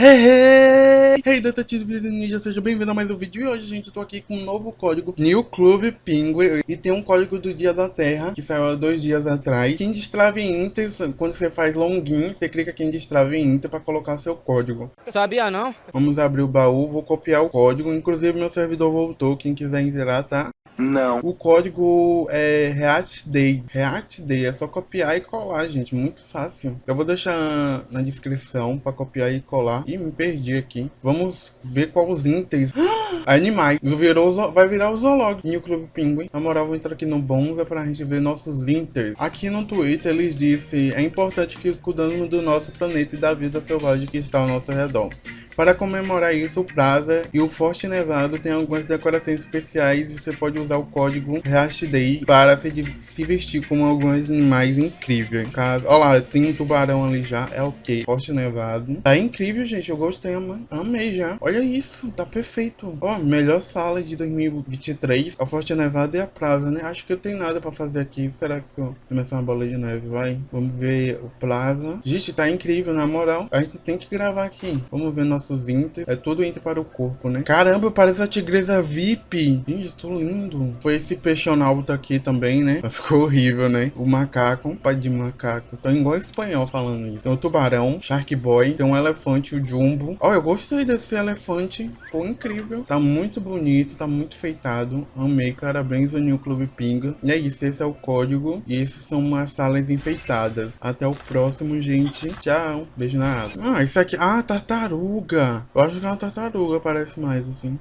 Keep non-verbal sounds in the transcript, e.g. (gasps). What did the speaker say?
Hey, hey, hey detetive ninja, seja bem-vindo a mais um vídeo e hoje, gente, eu tô aqui com um novo código New Club Penguin e tem um código do Dia da Terra que saiu há dois dias atrás Quem destrave Inter, quando você faz login, você clica aqui em destrave Inter pra colocar seu código Sabia não? Vamos abrir o baú, vou copiar o código, inclusive meu servidor voltou, quem quiser entrar, tá? Não. O código é React Day. React Day é só copiar e colar, gente. Muito fácil. Eu vou deixar na descrição para copiar e colar. Ih, me perdi aqui. Vamos ver qual os inters. (gasps) Animais. Virou, vai virar o zoológico. New Club Penguin. Na moral, vou entrar aqui no Bonza pra gente ver nossos inters. Aqui no Twitter eles disse é importante que cuidamos do nosso planeta e da vida selvagem que está ao nosso redor. Para comemorar isso, o Plaza e o Forte Nevado tem algumas decorações especiais e você pode usar o código HashDay para se, se vestir como alguns animais incríveis. Caso... Olha lá, tem um tubarão ali já, é ok. Forte Nevado. Tá incrível, gente, eu gostei, mano. Amei já. Olha isso, tá perfeito. Ó, melhor sala de 2023. A Forte Nevado e a Plaza, né? Acho que eu tenho nada pra fazer aqui. Será que eu começar uma bola de neve, vai? Vamos ver o Plaza. Gente, tá incrível, na moral. A gente tem que gravar aqui. Vamos ver nosso Inter. É tudo Inter para o corpo, né? Caramba, parece a tigresa VIP. Gente, tô lindo. Foi esse peixonauta aqui também, né? (laughs) Ficou horrível, né? O macaco, pai de macaco. Tô igual espanhol falando isso. Tem o tubarão, Shark Boy. Tem um elefante, o Jumbo. Ó, oh, eu gostei desse elefante. Pô, incrível. Tá muito bonito, tá muito feitado. Amei, parabéns ao New Club Pinga. E é isso, esse é o código. E esses são umas salas enfeitadas. Até o próximo, gente. Tchau. Beijo na água. Ah, isso aqui... Ah, tartaruga. Eu acho que é uma tartaruga, parece mais assim.